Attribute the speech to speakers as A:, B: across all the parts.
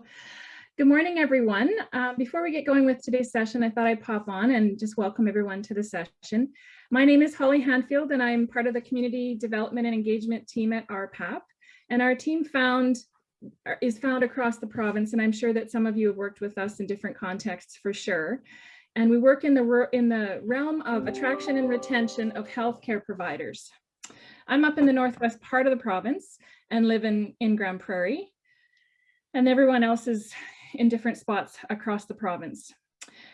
A: So good morning, everyone. Uh, before we get going with today's session, I thought I'd pop on and just welcome everyone to the session. My name is Holly Hanfield, and I'm part of the Community Development and Engagement team at RPAP. And our team found is found across the province, and I'm sure that some of you have worked with us in different contexts for sure. And we work in the, in the realm of attraction and retention of healthcare providers. I'm up in the northwest part of the province and live in, in Grande Prairie. And everyone else is in different spots across the province.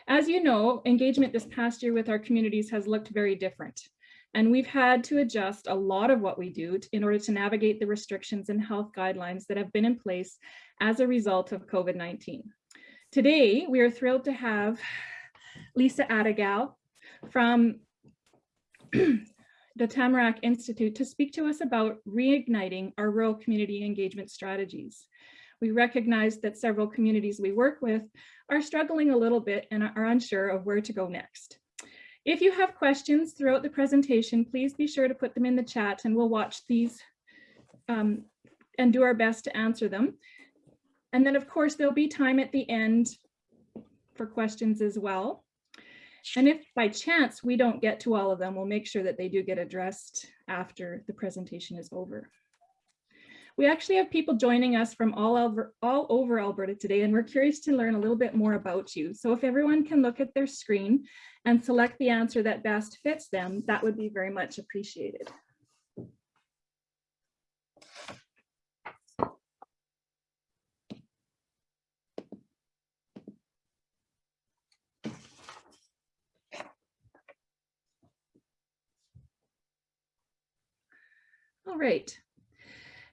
A: As you know, engagement this past year with our communities has looked very different. And we've had to adjust a lot of what we do in order to navigate the restrictions and health guidelines that have been in place as a result of COVID-19. Today, we are thrilled to have Lisa Attygalle from the Tamarack Institute to speak to us about reigniting our rural community engagement strategies. We recognize that several communities we work with are struggling a little bit and are unsure of where to go next. If you have questions throughout the presentation, please be sure to put them in the chat and we'll watch these um, and do our best to answer them. And then of course, there'll be time at the end for questions as well. And if by chance we don't get to all of them, we'll make sure that they do get addressed after the presentation is over. We actually have people joining us from all over, all over Alberta today, and we're curious to learn a little bit more about you. So if everyone can look at their screen and select the answer that best fits them, that would be very much appreciated. All right.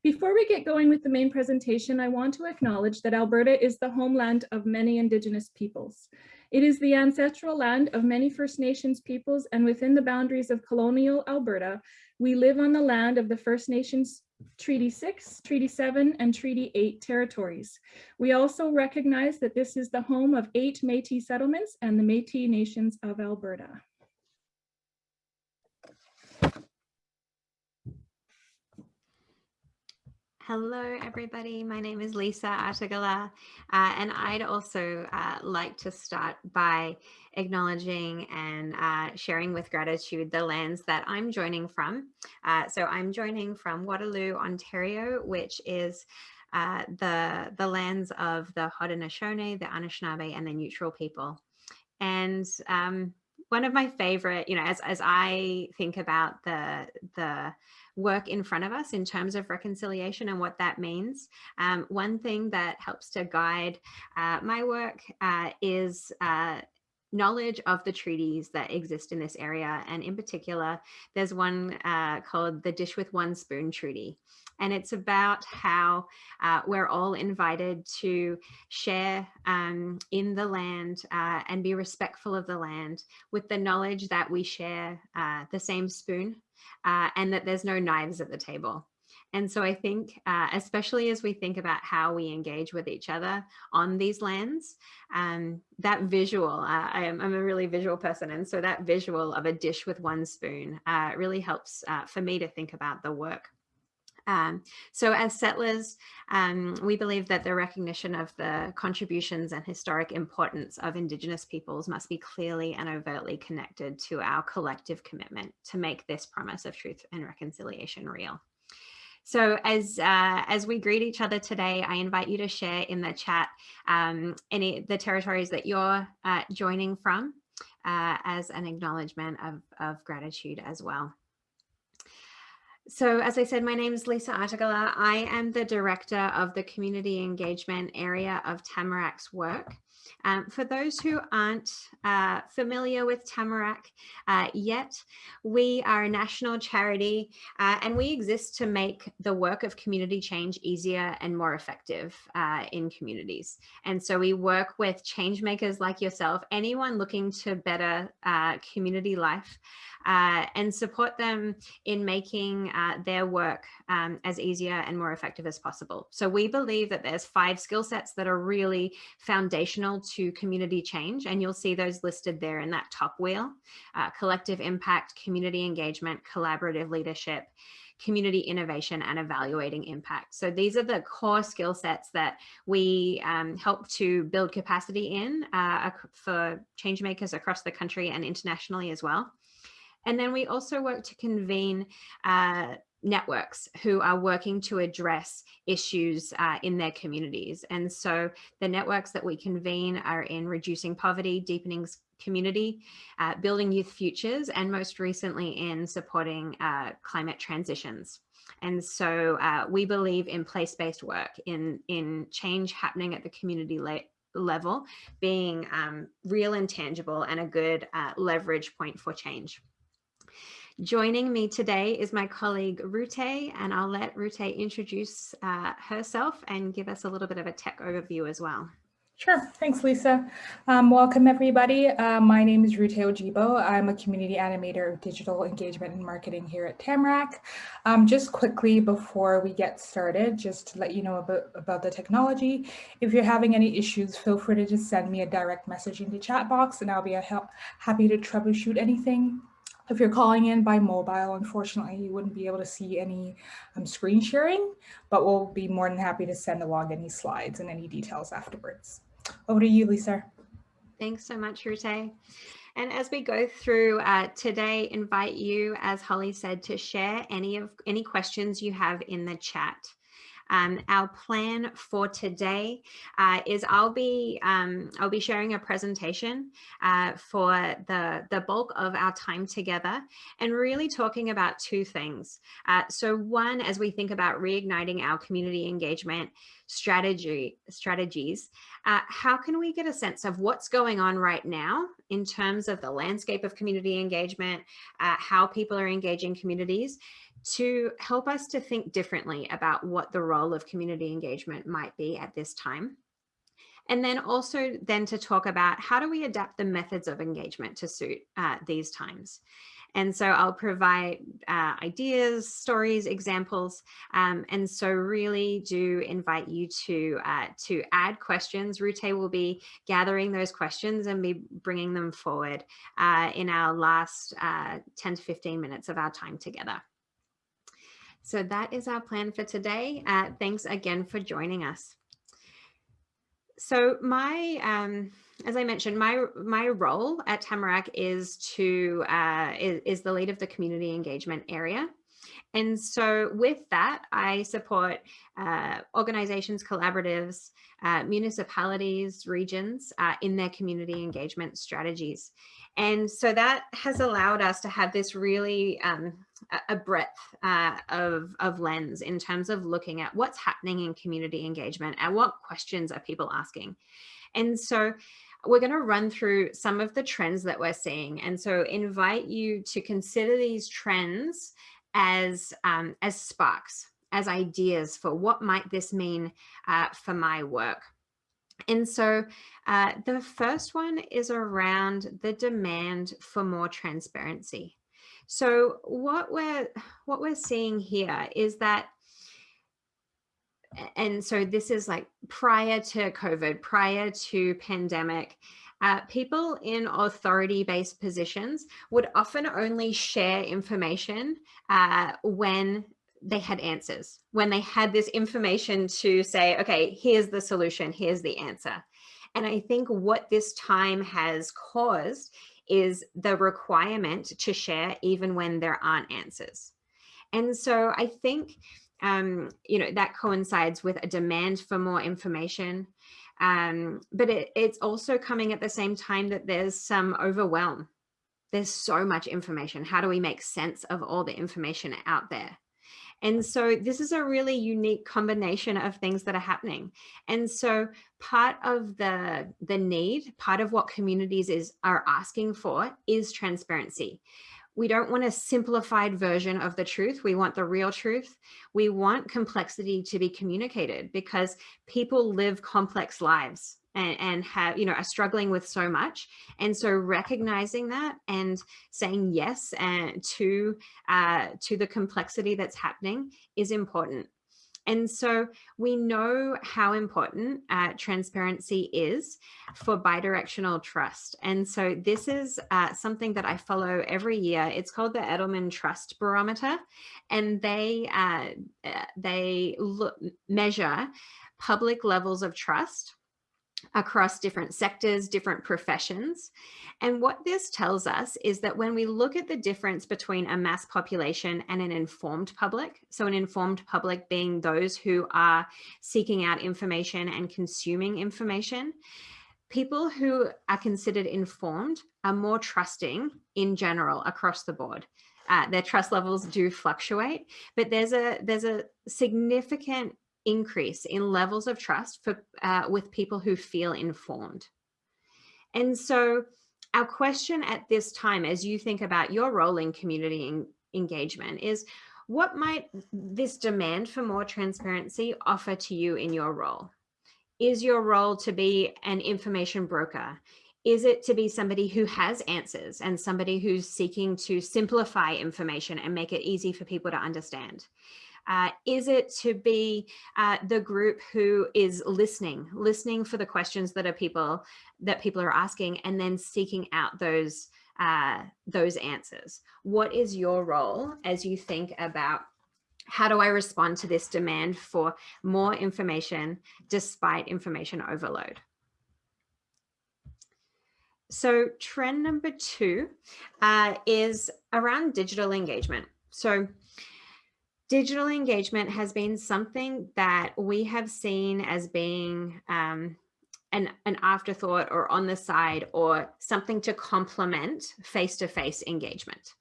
A: Before we get going with the main presentation, I want to acknowledge that Alberta is the homeland of many Indigenous peoples. It is the ancestral land of many First Nations peoples and within the boundaries of colonial Alberta, we live on the land of the First Nations Treaty 6, Treaty 7, and Treaty 8 territories. We also recognize that this is the home of eight Métis settlements and the Métis Nations of Alberta.
B: Hello, everybody. My name is Lisa Attygalle, uh, and I'd also uh, like to start by acknowledging and uh, sharing with gratitude the lands that I'm joining from. Uh, so I'm joining from Waterloo, Ontario, which is uh, the, the lands of the Haudenosaunee, the Anishinaabe, and the Neutral people. And um, one of my favorite, you know, as, as I think about the, the work in front of us in terms of reconciliation and what that means. Um, one thing that helps to guide uh, my work uh, is uh, knowledge of the treaties that exist in this area. And in particular, there's one uh, called the Dish with One Spoon Treaty. And it's about how uh, we're all invited to share um, in the land uh, and be respectful of the land with the knowledge that we share uh, the same spoon uh, and that there's no knives at the table. And so I think, uh, especially as we think about how we engage with each other on these lands, um, that visual, uh, I am, I'm a really visual person. And so that visual of a dish with one spoon uh, really helps uh, for me to think about the work um, so as settlers, um, we believe that the recognition of the contributions and historic importance of Indigenous peoples must be clearly and overtly connected to our collective commitment to make this promise of truth and reconciliation real. So as uh, as we greet each other today, I invite you to share in the chat um, any the territories that you're uh, joining from uh, as an acknowledgement of, of gratitude as well. So as I said, my name is Lisa Attygalle. I am the director of the community engagement area of Tamarack's work. Um, for those who aren't uh, familiar with Tamarack uh, yet, we are a national charity uh, and we exist to make the work of community change easier and more effective uh, in communities. And so we work with change makers like yourself, anyone looking to better uh, community life uh, and support them in making their work um, as easier and more effective as possible. So we believe that there's five skill sets that are really foundational to community change, and you'll see those listed there in that top wheel, uh, collective impact, community engagement, collaborative leadership, community innovation and evaluating impact. So these are the core skill sets that we um, help to build capacity in uh, for change makers across the country and internationally as well. And then we also work to convene uh, networks who are working to address issues uh, in their communities. And so the networks that we convene are in reducing poverty, deepening community, uh, building youth futures, and most recently in supporting uh, climate transitions. And so uh, we believe in place-based work, in, in change happening at the community le level, being um, real and tangible and a good uh, leverage point for change. Joining me today is my colleague Rute, and I'll let Rute introduce uh, herself and give us a little bit of a tech overview as well.
C: Sure. Thanks, Lisa. Um, welcome, everybody. Uh, my name is Rute Ojibo. I'm a community animator of digital engagement and marketing here at Tamarack. Um, just quickly before we get started, just to let you know about, about the technology, if you're having any issues, feel free to just send me a direct message in the chat box and I'll be happy to troubleshoot anything if you're calling in by mobile, unfortunately, you wouldn't be able to see any um, screen sharing, but we'll be more than happy to send along any slides and any details afterwards. Over to you, Lisa.
B: Thanks so much, Rute. And as we go through uh, today, invite you, as Holly said, to share any of any questions you have in the chat. Um, our plan for today uh, is I'll be um, I'll be sharing a presentation uh, for the the bulk of our time together and really talking about two things. Uh, so one, as we think about reigniting our community engagement strategy strategies, uh, how can we get a sense of what's going on right now in terms of the landscape of community engagement, uh, how people are engaging communities, to help us to think differently about what the role of community engagement might be at this time. And then also then to talk about how do we adapt the methods of engagement to suit uh, these times. And so I'll provide uh, ideas, stories, examples. Um, and so really do invite you to, uh, to add questions. Rute will be gathering those questions and be bringing them forward uh, in our last uh, 10 to 15 minutes of our time together. So that is our plan for today. Uh, thanks again for joining us. So my, um, as I mentioned, my my role at Tamarack is to uh, is, is the lead of the community engagement area. And so with that, I support uh, organizations, collaboratives, uh, municipalities, regions uh, in their community engagement strategies. And so that has allowed us to have this really um, a breadth uh, of, of lens in terms of looking at what's happening in community engagement and what questions are people asking. And so we're going to run through some of the trends that we're seeing. And so invite you to consider these trends as, um, as sparks, as ideas for what might this mean uh, for my work. And so uh, the first one is around the demand for more transparency. So what we're what we're seeing here is that and so this is like prior to COVID, prior to pandemic, uh, people in authority-based positions would often only share information uh, when they had answers, when they had this information to say, okay, here's the solution, here's the answer. And I think what this time has caused is the requirement to share even when there aren't answers. And so I think, um, you know, that coincides with a demand for more information. Um, but it, it's also coming at the same time that there's some overwhelm. There's so much information. How do we make sense of all the information out there? And so this is a really unique combination of things that are happening. And so part of the, the need, part of what communities is are asking for is transparency. We don't want a simplified version of the truth. We want the real truth. We want complexity to be communicated because people live complex lives and, and have, you know, are struggling with so much. And so recognizing that and saying yes and to, uh, to the complexity that's happening is important. And so we know how important uh, transparency is for bidirectional trust. And so this is uh, something that I follow every year. It's called the Edelman Trust Barometer, and they uh, uh they look, measure public levels of trust across different sectors, different professions. And what this tells us is that when we look at the difference between a mass population and an informed public, so an informed public being those who are seeking out information and consuming information, people who are considered informed are more trusting in general across the board. Uh, their trust levels do fluctuate, but there's a there's a significant increase in levels of trust for uh, with people who feel informed. And so our question at this time, as you think about your role in community en engagement is, what might this demand for more transparency offer to you in your role? Is your role to be an information broker? Is it to be somebody who has answers and somebody who's seeking to simplify information and make it easy for people to understand? Uh, is it to be uh, the group who is listening, listening for the questions that are people that people are asking and then seeking out those uh, those answers? What is your role as you think about how do I respond to this demand for more information despite information overload? So trend number two uh, is around digital engagement. So digital engagement has been something that we have seen as being um, an, an afterthought or on the side or something to complement face-to-face engagement.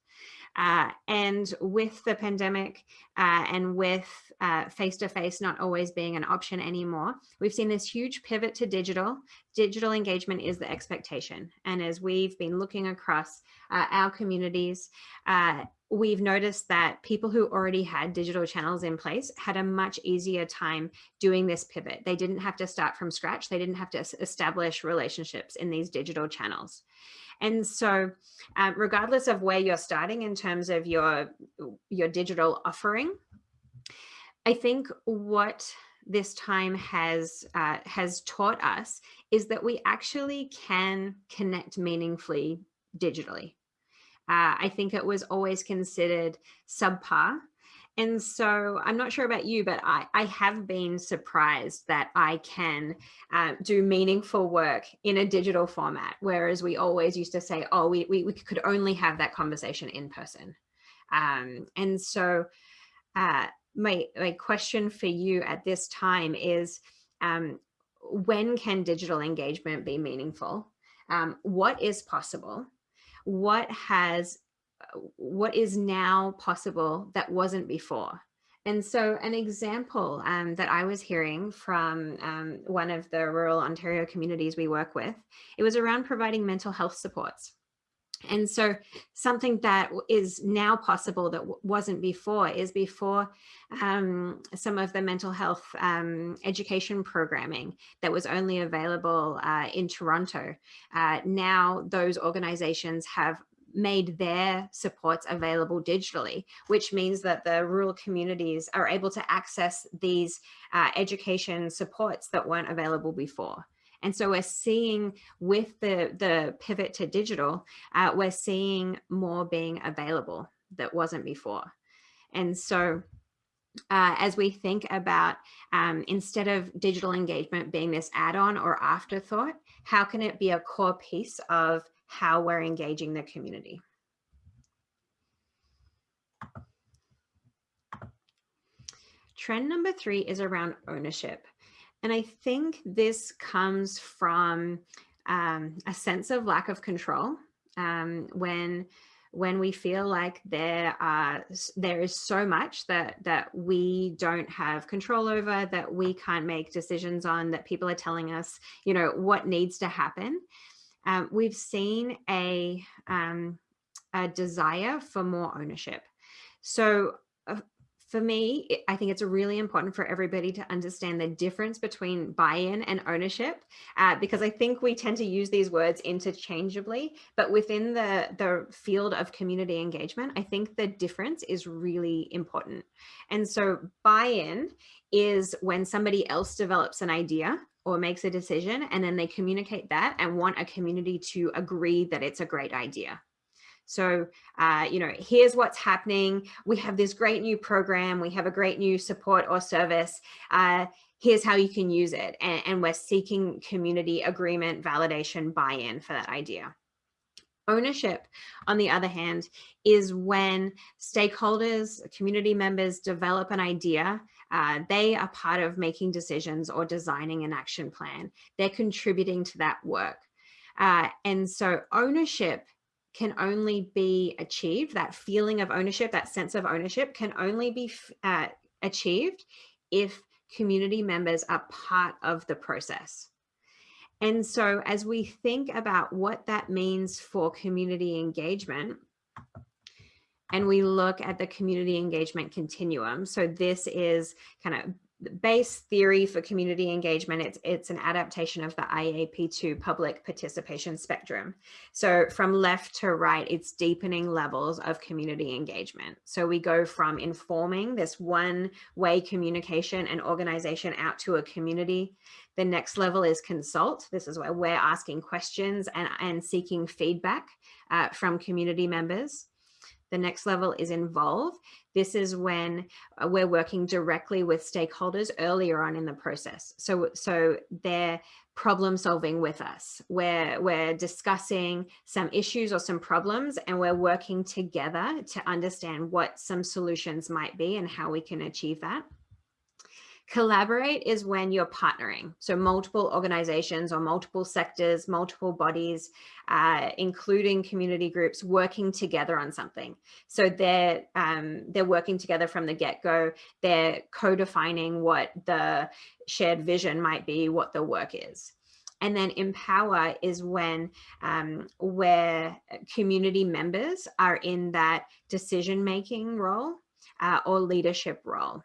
B: Uh, and with the pandemic uh, and with uh, face-to-face -face not always being an option anymore, we've seen this huge pivot to digital. Digital engagement is the expectation. And as we've been looking across uh, our communities, uh, we've noticed that people who already had digital channels in place had a much easier time doing this pivot. They didn't have to start from scratch. They didn't have to establish relationships in these digital channels. And so um, regardless of where you're starting in terms of your, your digital offering, I think what this time has uh, has taught us is that we actually can connect meaningfully digitally. Uh, I think it was always considered subpar. And so I'm not sure about you, but I, I have been surprised that I can uh, do meaningful work in a digital format, whereas we always used to say, oh, we, we, we could only have that conversation in person. Um, and so uh, my, my question for you at this time is, um, when can digital engagement be meaningful? Um, what is possible? What has uh, what is now possible that wasn't before. And so an example um, that I was hearing from um, one of the rural Ontario communities we work with, it was around providing mental health supports. And so something that is now possible that wasn't before is before um, some of the mental health um, education programming that was only available uh, in Toronto. Uh, now those organizations have made their supports available digitally, which means that the rural communities are able to access these uh, education supports that weren't available before. And so we're seeing with the, the pivot to digital, uh, we're seeing more being available that wasn't before. And so uh, as we think about um, instead of digital engagement being this add-on or afterthought, how can it be a core piece of how we're engaging the community? Trend number three is around ownership. And I think this comes from um, a sense of lack of control um, when when we feel like there are there is so much that that we don't have control over that we can't make decisions on that people are telling us you know what needs to happen um, we've seen a um, a desire for more ownership. So for me, I think it's really important for everybody to understand the difference between buy-in and ownership, uh, because I think we tend to use these words interchangeably, but within the, the field of community engagement, I think the difference is really important. And so buy-in is when somebody else develops an idea or makes a decision and then they communicate that and want a community to agree that it's a great idea. So, uh, you know, here's what's happening. We have this great new program. We have a great new support or service. Uh, here's how you can use it. And, and we're seeking community agreement, validation, buy-in for that idea. Ownership, on the other hand, is when stakeholders, community members develop an idea. Uh, they are part of making decisions or designing an action plan. They're contributing to that work. Uh, and so ownership can only be achieved, that feeling of ownership, that sense of ownership can only be uh, achieved if community members are part of the process. And so as we think about what that means for community engagement, and we look at the community engagement continuum. So this is kind of base theory for community engagement, it's, it's an adaptation of the IAP2 public participation spectrum. So from left to right, it's deepening levels of community engagement. So we go from informing this one way communication and organization out to a community. The next level is consult. This is where we're asking questions and, and seeking feedback uh, from community members. The next level is involve. This is when uh, we're working directly with stakeholders earlier on in the process. So, so they're problem solving with us. We're, we're discussing some issues or some problems and we're working together to understand what some solutions might be and how we can achieve that. Collaborate is when you're partnering. So multiple organizations or multiple sectors, multiple bodies, uh, including community groups working together on something. So they're, um, they're working together from the get-go. They're co-defining what the shared vision might be, what the work is. And then empower is when um, where community members are in that decision-making role uh, or leadership role.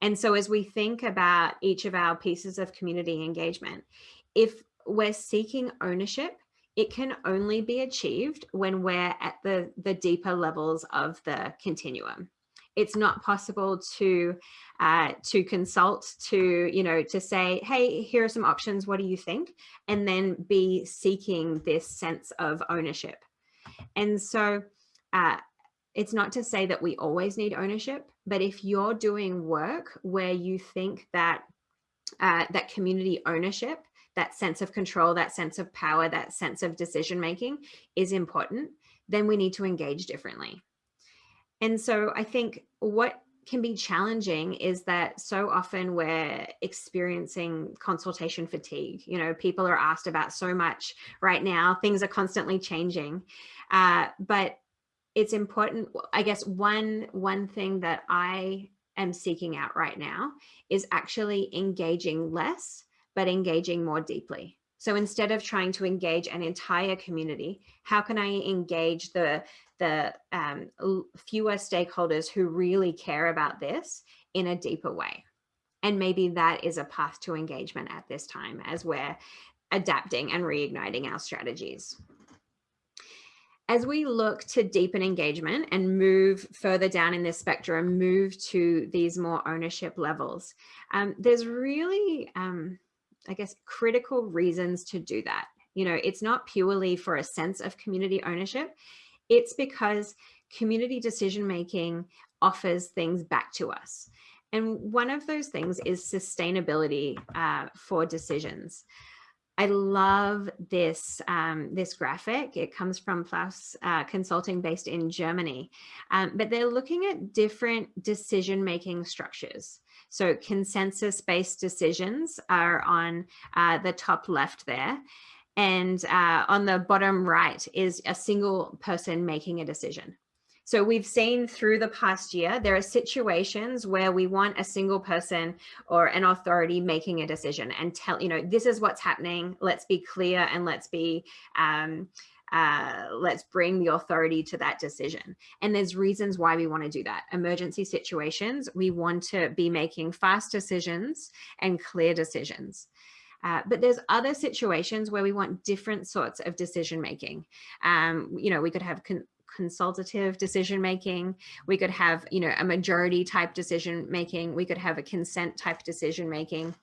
B: And so as we think about each of our pieces of community engagement, if we're seeking ownership, it can only be achieved when we're at the, the deeper levels of the continuum. It's not possible to uh, to consult, to you know, to say, hey, here are some options. What do you think? And then be seeking this sense of ownership. And so uh, it's not to say that we always need ownership, but if you're doing work where you think that uh, that community ownership, that sense of control, that sense of power, that sense of decision making is important, then we need to engage differently. And so I think what can be challenging is that so often we're experiencing consultation fatigue. You know, people are asked about so much right now, things are constantly changing. Uh, but it's important, I guess one, one thing that I am seeking out right now is actually engaging less, but engaging more deeply. So instead of trying to engage an entire community, how can I engage the, the um, fewer stakeholders who really care about this in a deeper way? And maybe that is a path to engagement at this time as we're adapting and reigniting our strategies as we look to deepen engagement and move further down in this spectrum, move to these more ownership levels, um, there's really, um, I guess, critical reasons to do that. You know, it's not purely for a sense of community ownership. It's because community decision making offers things back to us. And one of those things is sustainability uh, for decisions. I love this, um, this graphic. It comes from Plaus uh, Consulting based in Germany, um, but they're looking at different decision-making structures. So consensus-based decisions are on uh, the top left there. And uh, on the bottom right is a single person making a decision. So we've seen through the past year, there are situations where we want a single person or an authority making a decision and tell, you know, this is what's happening. Let's be clear and let's be, um, uh, let's bring the authority to that decision. And there's reasons why we want to do that. Emergency situations, we want to be making fast decisions and clear decisions. Uh, but there's other situations where we want different sorts of decision making. Um, you know, we could have consultative decision making. We could have, you know, a majority type decision making. We could have a consent type decision making.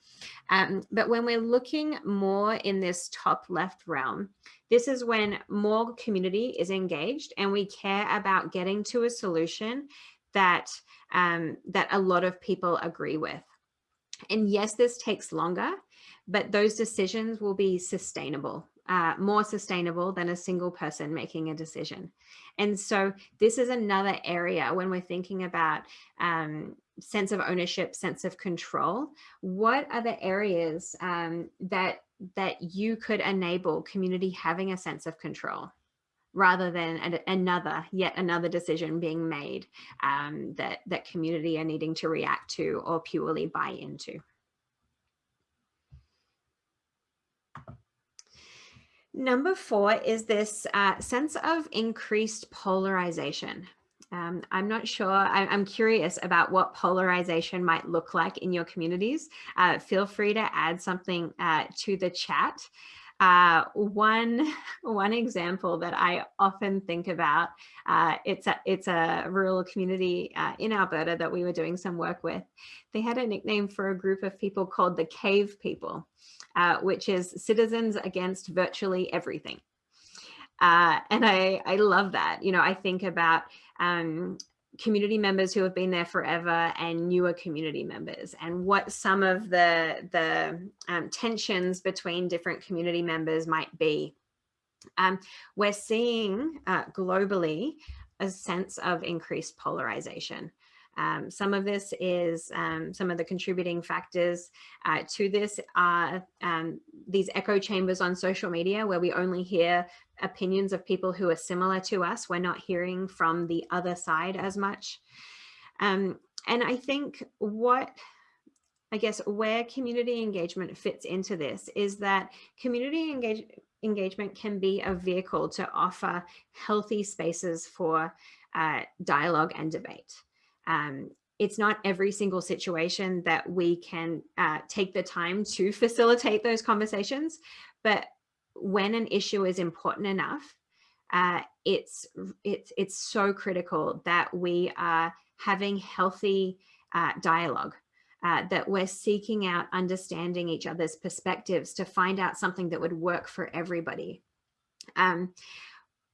B: Um, but when we're looking more in this top left realm, this is when more community is engaged and we care about getting to a solution that um, that a lot of people agree with. And yes, this takes longer, but those decisions will be sustainable uh, more sustainable than a single person making a decision. And so this is another area when we're thinking about um, sense of ownership, sense of control, what are the areas um, that, that you could enable community having a sense of control? rather than another, yet another decision being made um, that, that community are needing to react to or purely buy into. Number four is this uh, sense of increased polarization. Um, I'm not sure, I, am curious about what polarization might look like in your communities. Uh, feel free to add something uh, to the chat. Uh, one, one example that I often think about, uh, it's, a, it's a rural community uh, in Alberta that we were doing some work with. They had a nickname for a group of people called the cave people uh, which is citizens against virtually everything. Uh, and I, I love that. You know, I think about um, community members who have been there forever and newer community members and what some of the, the um, tensions between different community members might be. Um, we're seeing uh, globally a sense of increased polarization. Um, some of this is um, some of the contributing factors uh, to this are um, these echo chambers on social media where we only hear opinions of people who are similar to us. We're not hearing from the other side as much. Um, and I think what I guess where community engagement fits into this is that community engage engagement can be a vehicle to offer healthy spaces for uh, dialogue and debate um, it's not every single situation that we can uh, take the time to facilitate those conversations, but when an issue is important enough, uh, it's, it's, it's so critical that we are having healthy uh, dialogue, uh, that we're seeking out understanding each other's perspectives to find out something that would work for everybody. Um,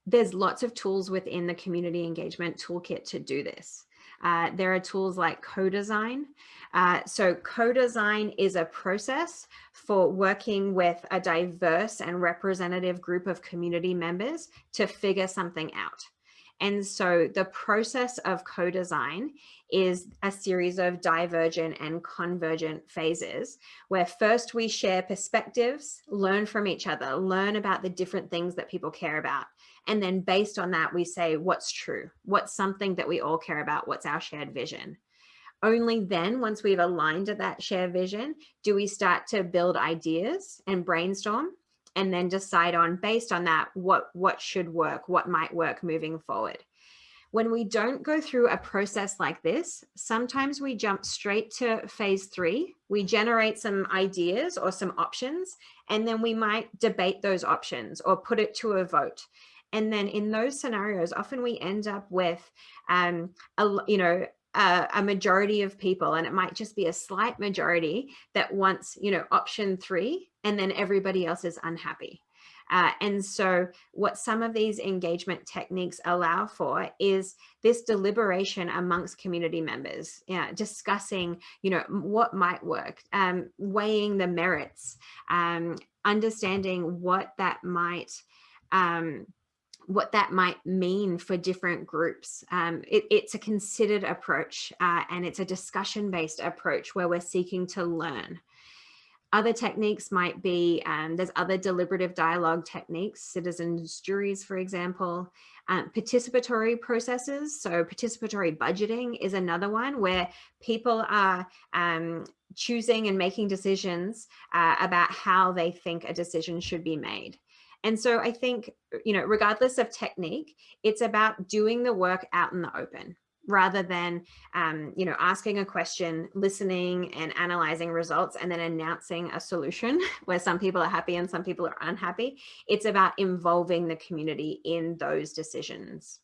B: there's lots of tools within the community engagement toolkit to do this. Uh, there are tools like co-design. Uh, so co-design is a process for working with a diverse and representative group of community members to figure something out. And so the process of co-design is a series of divergent and convergent phases where first we share perspectives, learn from each other, learn about the different things that people care about. And then based on that, we say, what's true? What's something that we all care about? What's our shared vision? Only then, once we've aligned to that shared vision, do we start to build ideas and brainstorm and then decide on based on that, what, what should work, what might work moving forward. When we don't go through a process like this, sometimes we jump straight to phase three. We generate some ideas or some options, and then we might debate those options or put it to a vote. And then in those scenarios, often we end up with, um, a, you know, a, a, majority of people, and it might just be a slight majority that wants, you know, option three, and then everybody else is unhappy. Uh, and so what some of these engagement techniques allow for is this deliberation amongst community members, you know, discussing, you know, what might work, um, weighing the merits, um, understanding what that might, um, what that might mean for different groups. Um, it, it's a considered approach uh, and it's a discussion based approach where we're seeking to learn. Other techniques might be, um, there's other deliberative dialogue techniques, citizens juries, for example, um, participatory processes. So participatory budgeting is another one where people are um, choosing and making decisions uh, about how they think a decision should be made. And so I think, you know, regardless of technique, it's about doing the work out in the open rather than, um, you know, asking a question, listening and analyzing results and then announcing a solution where some people are happy and some people are unhappy. It's about involving the community in those decisions.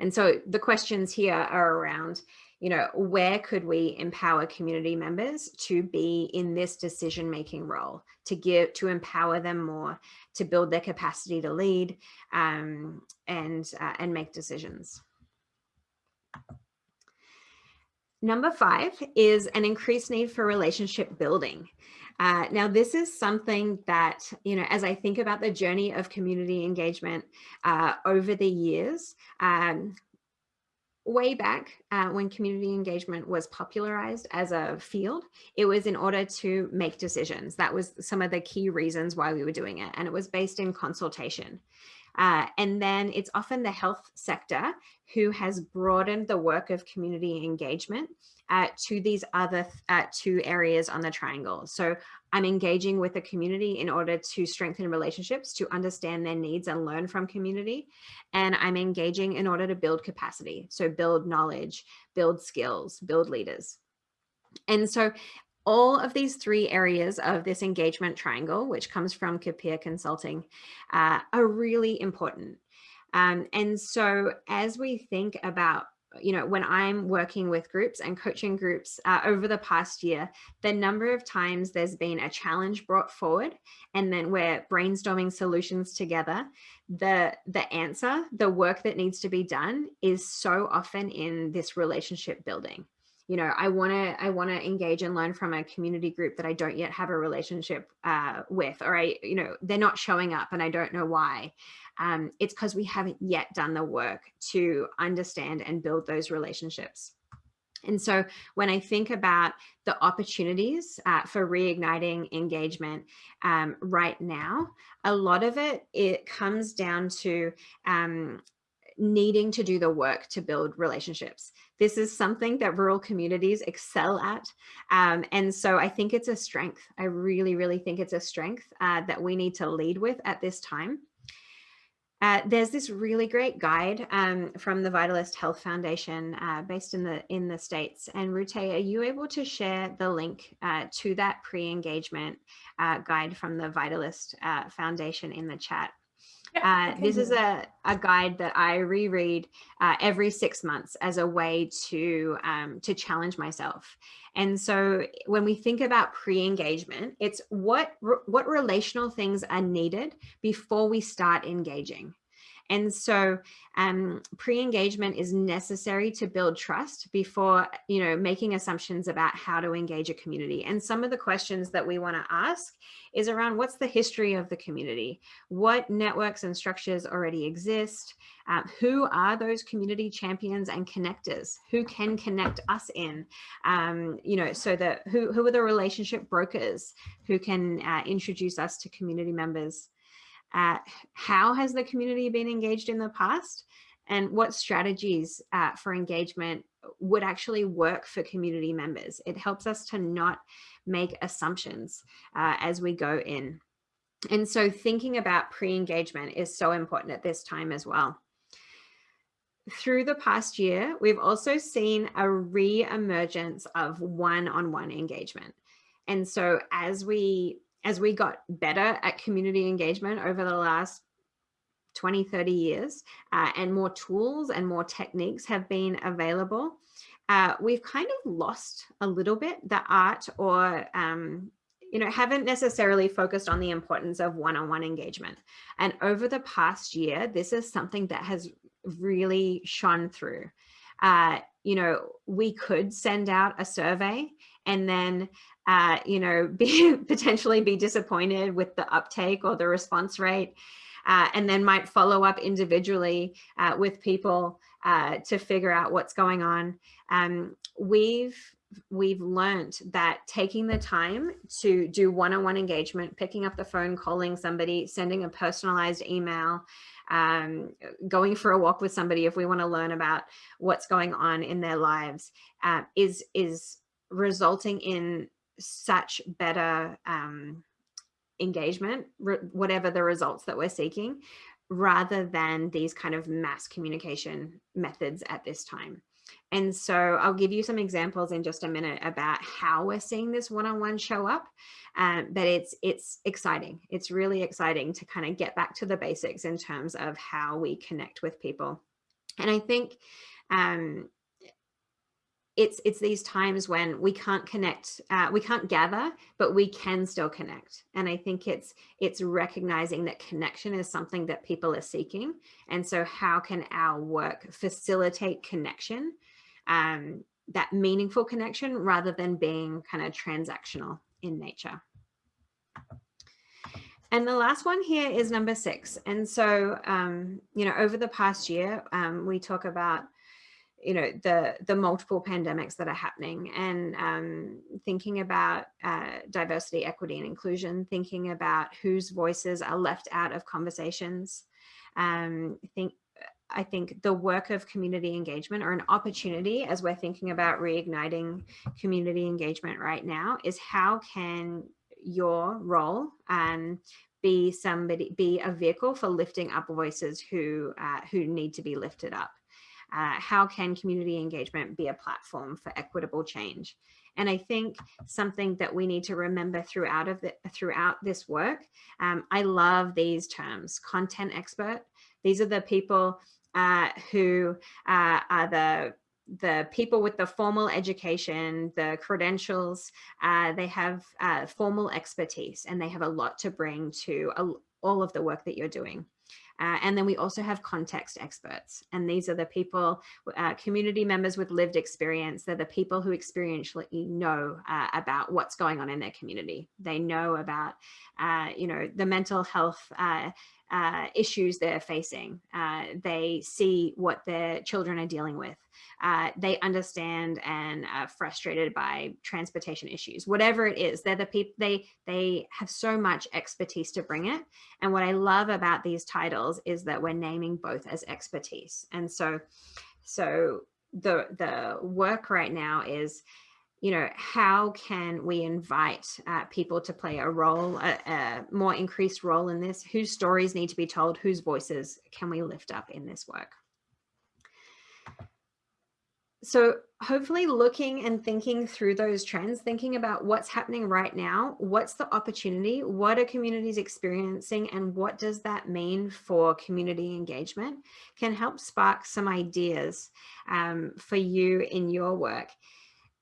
B: And so the questions here are around, you know, where could we empower community members to be in this decision-making role, to give, to empower them more, to build their capacity to lead um, and, uh, and make decisions. Number five is an increased need for relationship building. Uh, now, this is something that, you know, as I think about the journey of community engagement uh, over the years, um, way back uh, when community engagement was popularized as a field, it was in order to make decisions. That was some of the key reasons why we were doing it. And it was based in consultation. Uh, and then it's often the health sector who has broadened the work of community engagement uh, to these other uh, two areas on the triangle. So I'm engaging with the community in order to strengthen relationships, to understand their needs and learn from community. And I'm engaging in order to build capacity. So build knowledge, build skills, build leaders. And so all of these three areas of this engagement triangle, which comes from Capire Consulting, uh, are really important. Um, and so as we think about you know, when I'm working with groups and coaching groups uh, over the past year, the number of times there's been a challenge brought forward and then we're brainstorming solutions together, the, the answer, the work that needs to be done is so often in this relationship building you know, I want to I want to engage and learn from a community group that I don't yet have a relationship uh, with, or I, you know, they're not showing up and I don't know why. Um, it's because we haven't yet done the work to understand and build those relationships. And so when I think about the opportunities uh, for reigniting engagement um, right now, a lot of it, it comes down to um, needing to do the work to build relationships. This is something that rural communities excel at. Um, and so I think it's a strength. I really, really think it's a strength uh, that we need to lead with at this time. Uh, there's this really great guide um, from the Vitalyst Health Foundation uh, based in the in the States. And Rute, are you able to share the link uh, to that pre-engagement uh, guide from the Vitalyst uh, Foundation in the chat? Uh, this is a, a guide that I reread uh, every six months as a way to, um, to challenge myself. And so when we think about pre-engagement, it's what, what relational things are needed before we start engaging. And so um, pre-engagement is necessary to build trust before, you know, making assumptions about how to engage a community. And some of the questions that we want to ask is around what's the history of the community? What networks and structures already exist? Um, who are those community champions and connectors? Who can connect us in? Um, you know, so that who, who are the relationship brokers who can uh, introduce us to community members? Uh, how has the community been engaged in the past? And what strategies uh, for engagement would actually work for community members? It helps us to not make assumptions uh, as we go in. And so thinking about pre-engagement is so important at this time as well. Through the past year, we've also seen a re-emergence of one-on-one -on -one engagement. And so as we as we got better at community engagement over the last 20, 30 years uh, and more tools and more techniques have been available, uh, we've kind of lost a little bit the art or um, you know, haven't necessarily focused on the importance of one-on-one -on -one engagement. And over the past year, this is something that has really shone through. Uh, you know, we could send out a survey and then uh, you know, be potentially be disappointed with the uptake or the response rate, uh, and then might follow up individually uh, with people uh, to figure out what's going on. Um, we've we've learned that taking the time to do one-on-one -on -one engagement, picking up the phone, calling somebody, sending a personalized email, um, going for a walk with somebody if we want to learn about what's going on in their lives uh, is is resulting in such better um, engagement, whatever the results that we're seeking, rather than these kind of mass communication methods at this time. And so I'll give you some examples in just a minute about how we're seeing this one-on-one -on -one show up. Um, but it's it's exciting. It's really exciting to kind of get back to the basics in terms of how we connect with people. And I think um, it's it's these times when we can't connect uh, we can't gather but we can still connect. And i think it's it's recognizing that connection is something that people are seeking. And so how can our work facilitate connection um, that meaningful connection rather than being kind of transactional in nature? And the last one here is number six. And so um, you know over the past year um, we talk about you know the the multiple pandemics that are happening and um, thinking about uh, diversity equity and inclusion thinking about whose voices are left out of conversations. Um, think I think the work of community engagement or an opportunity as we're thinking about reigniting community engagement right now is how can your role um, be somebody be a vehicle for lifting up voices who uh, who need to be lifted up uh, how can community engagement be a platform for equitable change? And I think something that we need to remember throughout of the, throughout this work, um, I love these terms, content expert. These are the people uh, who uh, are the the people with the formal education, the credentials, uh, they have uh, formal expertise and they have a lot to bring to all of the work that you're doing. Uh, and then we also have context experts. And these are the people, uh, community members with lived experience. They're the people who experientially know uh, about what's going on in their community. They know about, uh, you know, the mental health uh, issues they're facing. Uh, they see what their children are dealing with. Uh, they understand and are frustrated by transportation issues, whatever it is. They're the people. They they have so much expertise to bring it. And what I love about these titles is that we're naming both as expertise. And so, so the the work right now is you know, how can we invite uh, people to play a role, a, a, more increased role in this? Whose stories need to be told? Whose voices can we lift up in this work? So hopefully looking and thinking through those trends, thinking about what's happening right now, what's the opportunity, what are communities experiencing, and what does that mean for community engagement can help spark some ideas um, for you in your work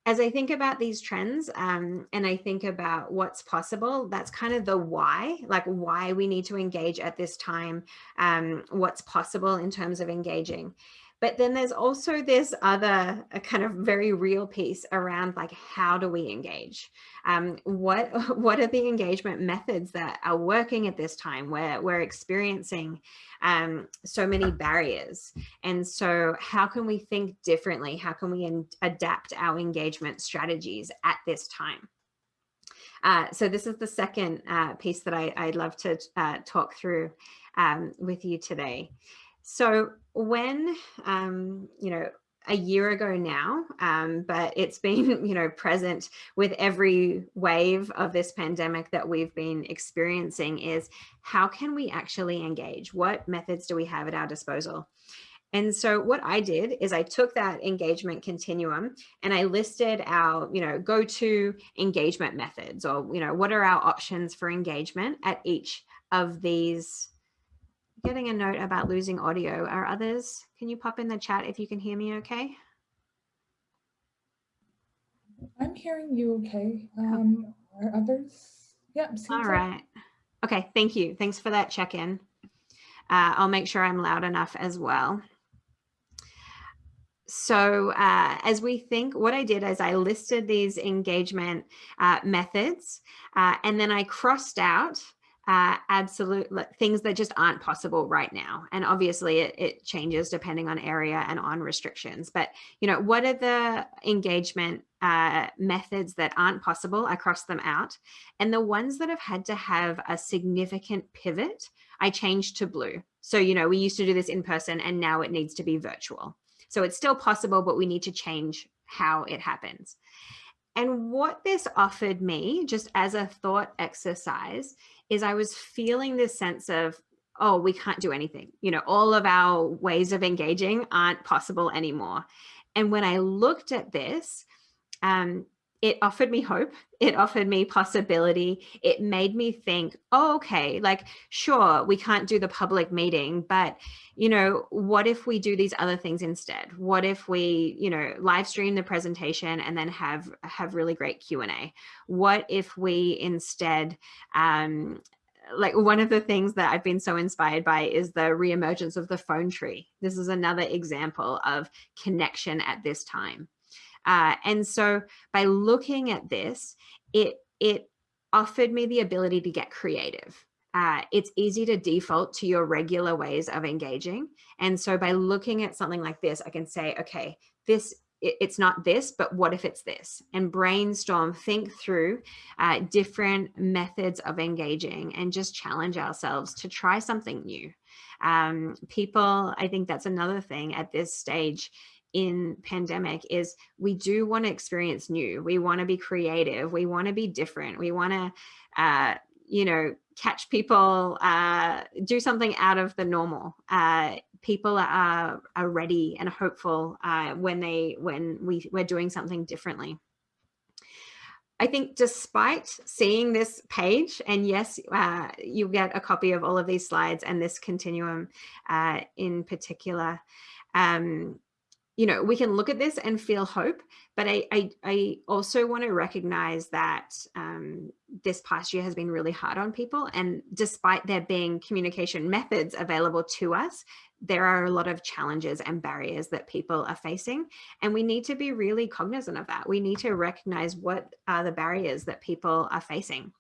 B: as I think about these trends um, and I think about what's possible, that's kind of the why, like why we need to engage at this time, um, what's possible in terms of engaging. But then there's also this other kind of very real piece around like, how do we engage? Um, what, what are the engagement methods that are working at this time where we're experiencing um, so many barriers? And so how can we think differently? How can we adapt our engagement strategies at this time? Uh, so this is the second uh, piece that I, would love to uh, talk through um, with you today. So when, um, you know, a year ago now, um, but it's been, you know, present with every wave of this pandemic that we've been experiencing is how can we actually engage? What methods do we have at our disposal? And so what I did is I took that engagement continuum and I listed our, you know, go-to engagement methods or, you know, what are our options for engagement at each of these getting a note about losing audio. Are others, can you pop in the chat if you can hear me okay?
C: I'm hearing you okay. Um, are others? Yeah.
B: All right. Like okay, thank you. Thanks for that check-in. Uh, I'll make sure I'm loud enough as well. So uh, as we think, what I did is I listed these engagement uh, methods uh, and then I crossed out uh, absolute things that just aren't possible right now. And obviously it, it, changes depending on area and on restrictions. But, you know, what are the engagement uh, methods that aren't possible? I cross them out. And the ones that have had to have a significant pivot, I changed to blue. So, you know, we used to do this in person and now it needs to be virtual. So it's still possible, but we need to change how it happens. And what this offered me, just as a thought exercise, is I was feeling this sense of, oh, we can't do anything. You know, all of our ways of engaging aren't possible anymore. And when I looked at this, um, it offered me hope. It offered me possibility. It made me think, oh, okay, like, sure, we can't do the public meeting, but, you know, what if we do these other things instead? What if we, you know, live stream the presentation and then have, have really great Q&A? What if we instead, um, like one of the things that I've been so inspired by is the reemergence of the phone tree. This is another example of connection at this time. Uh, and so by looking at this, it, it offered me the ability to get creative. Uh, it's easy to default to your regular ways of engaging. And so by looking at something like this, I can say, okay, this it's not this, but what if it's this? And brainstorm, think through uh, different methods of engaging and just challenge ourselves to try something new. Um, people, I think that's another thing at this stage in pandemic is we do want to experience new. We want to be creative. We want to be different. We want to, uh, you know, catch people, uh, do something out of the normal. Uh, people are, are ready and hopeful uh, when they when we we're doing something differently. I think despite seeing this page, and yes, uh, you get a copy of all of these slides and this continuum uh, in particular, um, you know, we can look at this and feel hope, but I, I, I also want to recognize that um, this past year has been really hard on people. And despite there being communication methods available to us, there are a lot of challenges and barriers that people are facing. And we need to be really cognizant of that. We need to recognize what are the barriers that people are facing.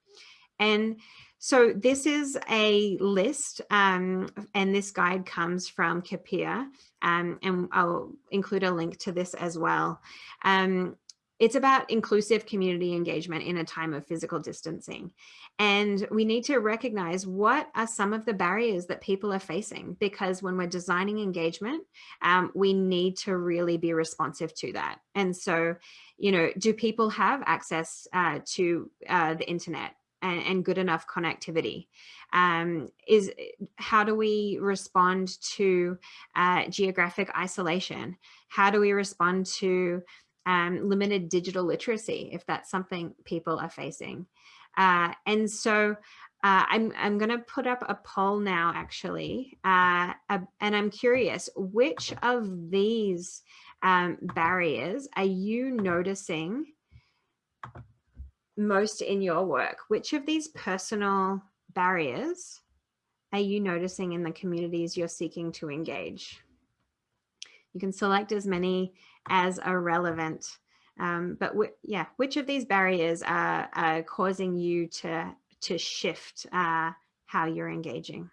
B: And so this is a list um, and this guide comes from Capire um, and I'll include a link to this as well. Um, it's about inclusive community engagement in a time of physical distancing. And we need to recognize what are some of the barriers that people are facing because when we're designing engagement, um, we need to really be responsive to that. And so, you know, do people have access uh, to uh, the internet? And, and good enough connectivity? Um, is how do we respond to uh, geographic isolation? How do we respond to um, limited digital literacy if that's something people are facing? Uh, and so uh, I'm, I'm going to put up a poll now, actually, uh, and I'm curious, which of these um, barriers are you noticing most in your work? Which of these personal barriers are you noticing in the communities you're seeking to engage? You can select as many as are relevant, um, but yeah, which of these barriers are, are causing you to, to shift uh, how you're engaging?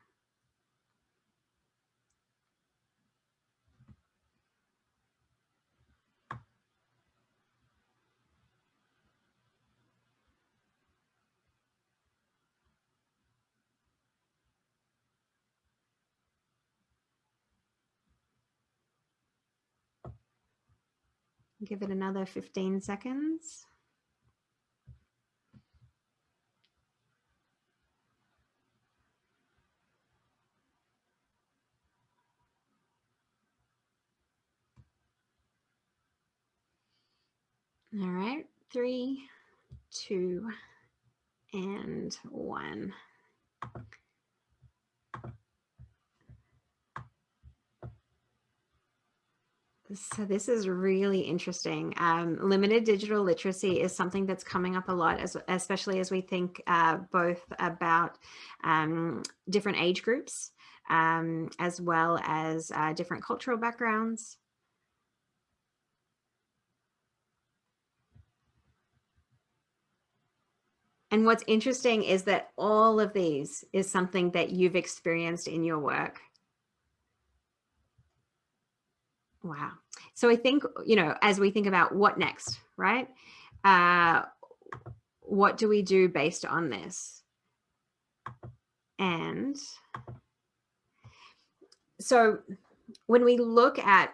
B: Give it another 15 seconds. All right, three, two, and one. So this is really interesting. Um, limited digital literacy is something that's coming up a lot, as, especially as we think uh, both about um, different age groups, um, as well as uh, different cultural backgrounds. And what's interesting is that all of these is something that you've experienced in your work. Wow. So I think, you know, as we think about what next, right? Uh, what do we do based on this? And so when we look at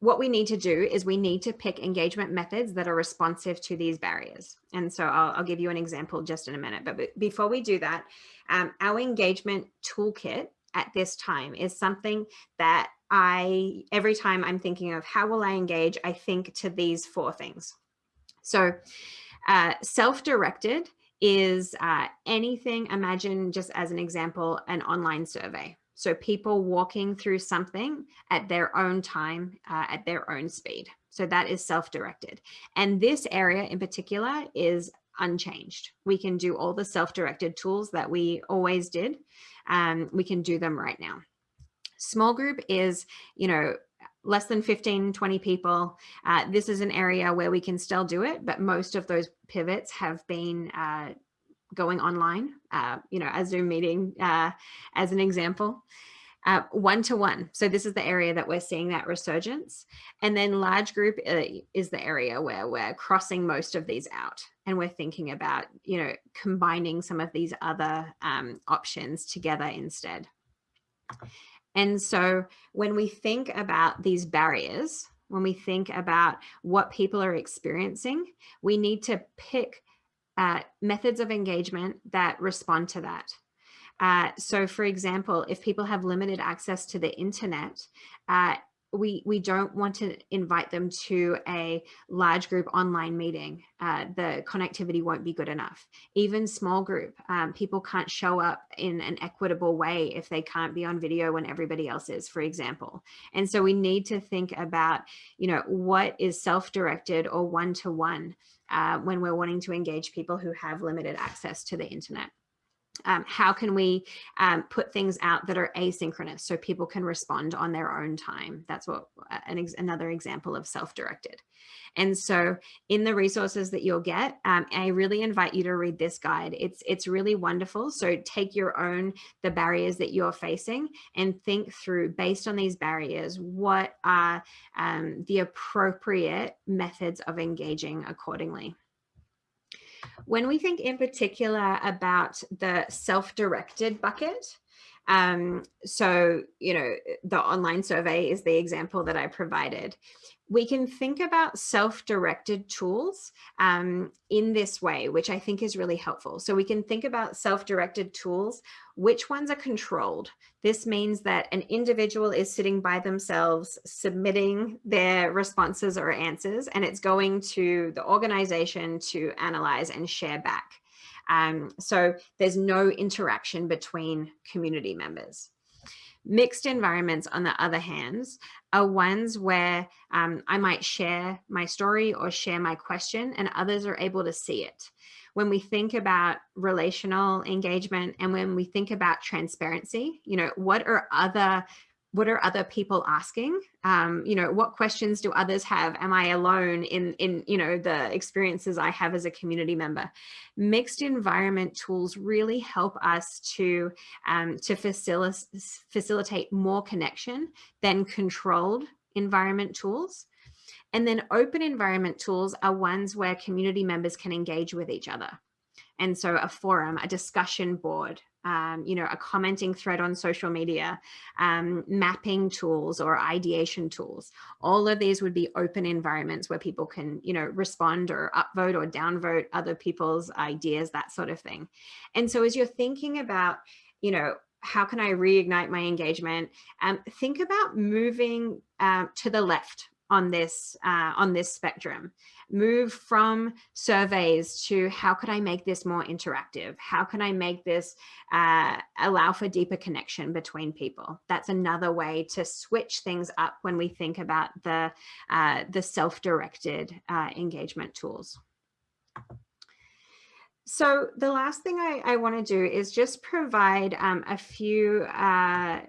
B: what we need to do is we need to pick engagement methods that are responsive to these barriers. And so I'll, I'll give you an example just in a minute. But before we do that, um, our engagement toolkit at this time is something that I, every time I'm thinking of how will I engage, I think to these four things. So uh, self-directed is uh, anything, imagine just as an example, an online survey. So people walking through something at their own time, uh, at their own speed. So that is self-directed. And this area in particular is unchanged. We can do all the self-directed tools that we always did. Um, we can do them right now. Small group is, you know, less than 15, 20 people. Uh, this is an area where we can still do it, but most of those pivots have been uh, going online, uh, you know, a Zoom meeting uh, as an example. Uh, one to one. So this is the area that we're seeing that resurgence. And then large group uh, is the area where we're crossing most of these out. And we're thinking about, you know, combining some of these other um, options together instead. And so when we think about these barriers, when we think about what people are experiencing, we need to pick uh, methods of engagement that respond to that. Uh, so for example, if people have limited access to the internet, uh, we, we don't want to invite them to a large group online meeting. Uh, the connectivity won't be good enough. Even small group, um, people can't show up in an equitable way if they can't be on video when everybody else is, for example. And so we need to think about, you know, what is self-directed or one-to-one uh, when we're wanting to engage people who have limited access to the internet. Um, how can we um, put things out that are asynchronous so people can respond on their own time? That's what uh, an ex another example of self-directed. And so in the resources that you'll get, um, I really invite you to read this guide. It's, it's really wonderful. So take your own, the barriers that you're facing and think through based on these barriers, what are um, the appropriate methods of engaging accordingly. When we think in particular about the self-directed bucket, um, so, you know, the online survey is the example that I provided we can think about self-directed tools um, in this way, which I think is really helpful. So we can think about self-directed tools, which ones are controlled. This means that an individual is sitting by themselves, submitting their responses or answers, and it's going to the organization to analyze and share back. Um, so there's no interaction between community members. Mixed environments, on the other hand, are ones where um, I might share my story or share my question and others are able to see it. When we think about relational engagement and when we think about transparency, you know, what are other what are other people asking? Um, you know, what questions do others have? Am I alone in, in, you know, the experiences I have as a community member? Mixed environment tools really help us to, um, to facil facilitate more connection than controlled environment tools. And then open environment tools are ones where community members can engage with each other. And so a forum, a discussion board, um, you know, a commenting thread on social media, um, mapping tools or ideation tools. All of these would be open environments where people can, you know, respond or upvote or downvote other people's ideas, that sort of thing. And so as you're thinking about, you know, how can I reignite my engagement? Um, think about moving uh, to the left on this uh, on this spectrum move from surveys to how could I make this more interactive? How can I make this uh, allow for deeper connection between people? That's another way to switch things up when we think about the, uh, the self-directed uh, engagement tools. So the last thing I, I want to do is just provide um, a few uh,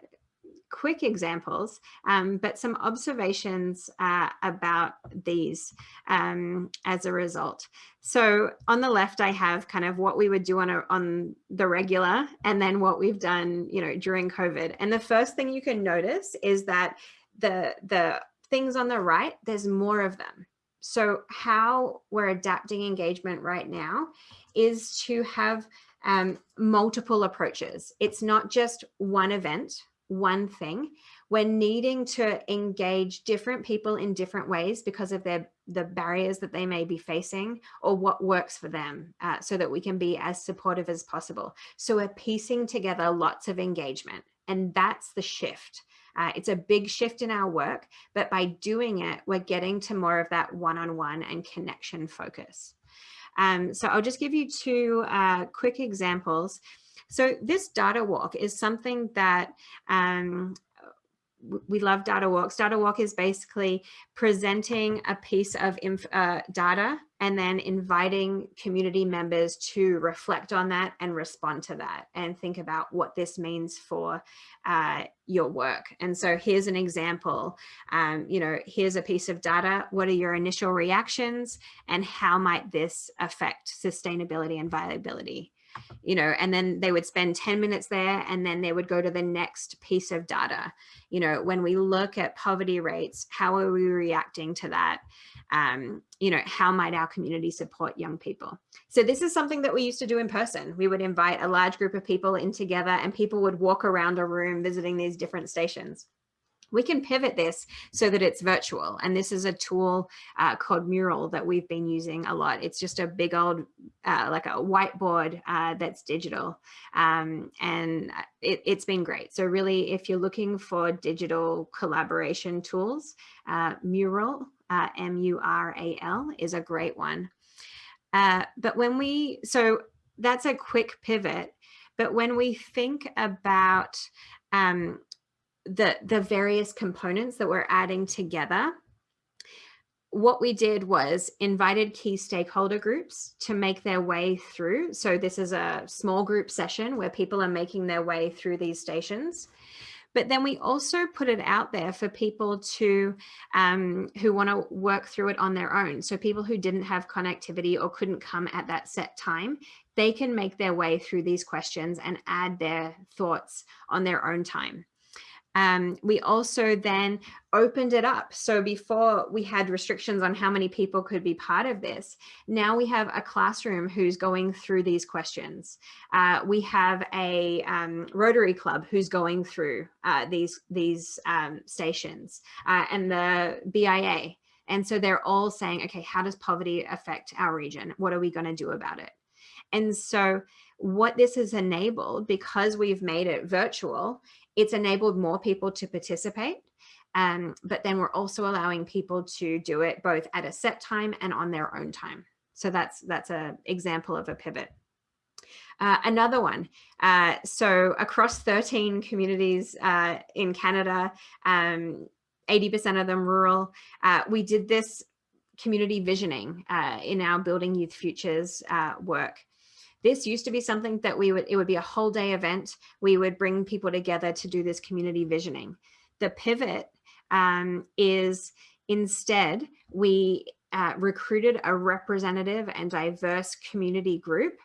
B: quick examples, um, but some observations uh, about these um, as a result. So on the left, I have kind of what we would do on, a, on the regular and then what we've done, you know, during COVID. And the first thing you can notice is that the, the things on the right, there's more of them. So how we're adapting engagement right now is to have um, multiple approaches. It's not just one event one thing. we're needing to engage different people in different ways because of their the barriers that they may be facing or what works for them uh, so that we can be as supportive as possible. So we're piecing together lots of engagement and that's the shift. Uh, it's a big shift in our work, but by doing it, we're getting to more of that one-on-one -on -one and connection focus. Um, so I'll just give you two uh, quick examples. So this data walk is something that um, we love data walks. Data walk is basically presenting a piece of uh, data and then inviting community members to reflect on that and respond to that and think about what this means for uh, your work. And so here's an example, um, you know, here's a piece of data. What are your initial reactions and how might this affect sustainability and viability? You know, and then they would spend 10 minutes there and then they would go to the next piece of data. You know, when we look at poverty rates, how are we reacting to that? Um, you know, how might our community support young people? So this is something that we used to do in person. We would invite a large group of people in together and people would walk around a room visiting these different stations we can pivot this so that it's virtual. And this is a tool uh, called Mural that we've been using a lot. It's just a big old, uh, like a whiteboard uh, that's digital. Um, and it, has been great. So really, if you're looking for digital collaboration tools, uh, Mural, uh, M-U-R-A-L is a great one. Uh, but when we, so that's a quick pivot. But when we think about um, the, the various components that we're adding together, what we did was invited key stakeholder groups to make their way through. So this is a small group session where people are making their way through these stations. But then we also put it out there for people to um, who want to work through it on their own. So people who didn't have connectivity or couldn't come at that set time, they can make their way through these questions and add their thoughts on their own time. Um, we also then opened it up. So before we had restrictions on how many people could be part of this, now we have a classroom who's going through these questions. Uh, we have a um, Rotary Club who's going through uh, these, these um, stations uh, and the BIA. And so they're all saying, okay, how does poverty affect our region? What are we going to do about it? And so what this has enabled, because we've made it virtual, it's enabled more people to participate. Um, but then we're also allowing people to do it both at a set time and on their own time. So that's that's an example of a pivot. Uh, another one, uh, so across 13 communities uh, in Canada, 80% um, of them rural, uh, we did this community visioning uh, in our Building Youth Futures uh, work. This used to be something that we would, it would be a whole day event. We would bring people together to do this community visioning. The pivot um, is instead we uh, recruited a representative and diverse community group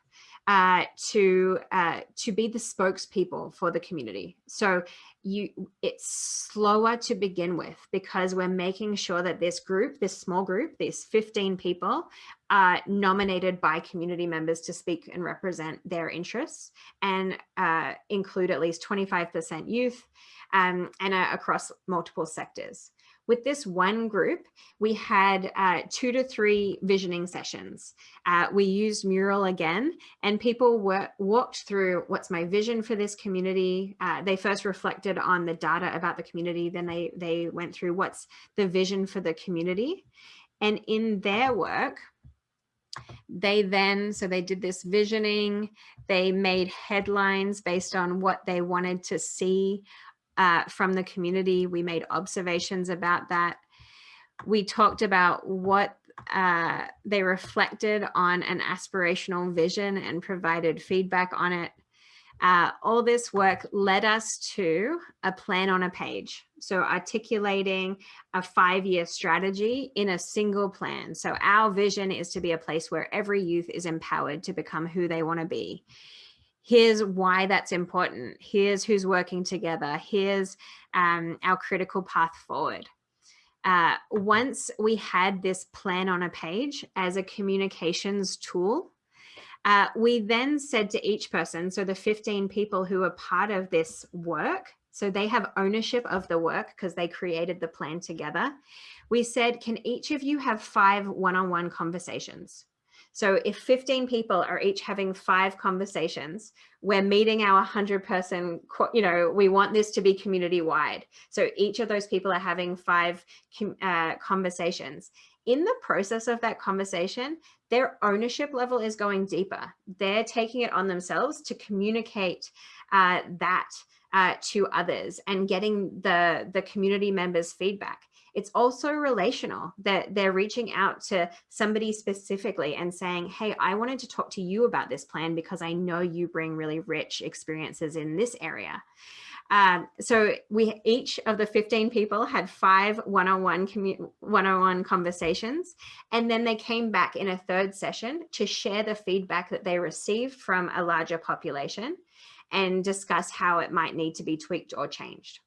B: uh, to uh, to be the spokespeople for the community. So you it's slower to begin with because we're making sure that this group, this small group, these 15 people are nominated by community members to speak and represent their interests and uh, include at least 25% youth um, and uh, across multiple sectors. With this one group, we had uh, two to three visioning sessions. Uh, we used Mural again, and people were, walked through what's my vision for this community. Uh, they first reflected on the data about the community, then they, they went through what's the vision for the community. And in their work, they then, so they did this visioning, they made headlines based on what they wanted to see uh, from the community. We made observations about that. We talked about what uh, they reflected on an aspirational vision and provided feedback on it. Uh, all this work led us to a plan on a page. So articulating a five-year strategy in a single plan. So our vision is to be a place where every youth is empowered to become who they want to be here's why that's important. Here's who's working together. Here's um, our critical path forward. Uh, once we had this plan on a page as a communications tool, uh, we then said to each person, so the 15 people who are part of this work So they have ownership of the work because they created the plan together. We said, can each of you have five one-on-one -on -one conversations? So if 15 people are each having five conversations, we're meeting our 100 person, you know, we want this to be community wide. So each of those people are having five uh, conversations. In the process of that conversation, their ownership level is going deeper. They're taking it on themselves to communicate uh, that uh, to others and getting the, the community members feedback. It's also relational that they're reaching out to somebody specifically and saying, hey, I wanted to talk to you about this plan because I know you bring really rich experiences in this area. Um, so we each of the 15 people had five one-on-one one-on-one conversations, and then they came back in a third session to share the feedback that they received from a larger population and discuss how it might need to be tweaked or changed.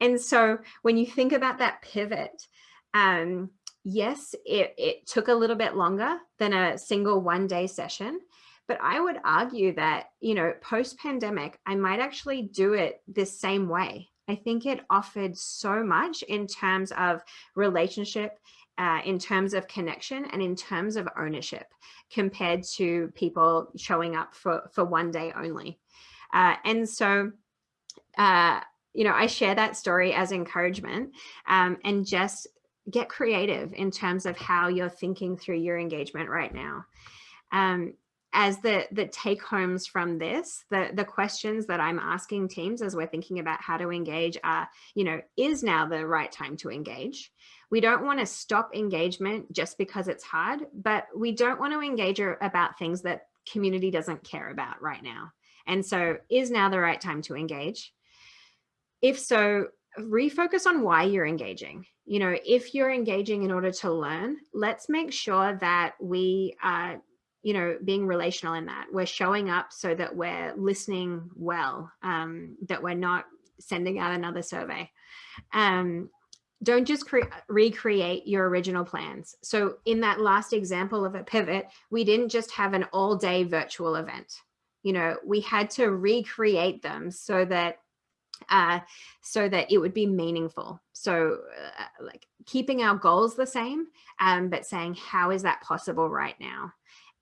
B: And so when you think about that pivot, um, yes, it, it took a little bit longer than a single one day session, but I would argue that, you know, post pandemic, I might actually do it the same way. I think it offered so much in terms of relationship, uh, in terms of connection and in terms of ownership compared to people showing up for, for one day only. Uh, and so uh, you know, I share that story as encouragement um, and just get creative in terms of how you're thinking through your engagement right now. Um, as the the take homes from this, the the questions that I'm asking teams as we're thinking about how to engage are, you know, is now the right time to engage? We don't want to stop engagement just because it's hard, but we don't want to engage about things that community doesn't care about right now. And so is now the right time to engage? If so, refocus on why you're engaging. You know, if you're engaging in order to learn, let's make sure that we are, you know, being relational in that. We're showing up so that we're listening well, um, that we're not sending out another survey. Um, don't just recreate your original plans. So in that last example of a pivot, we didn't just have an all day virtual event. You know, we had to recreate them so that uh, so that it would be meaningful. So uh, like keeping our goals the same, um, but saying, how is that possible right now?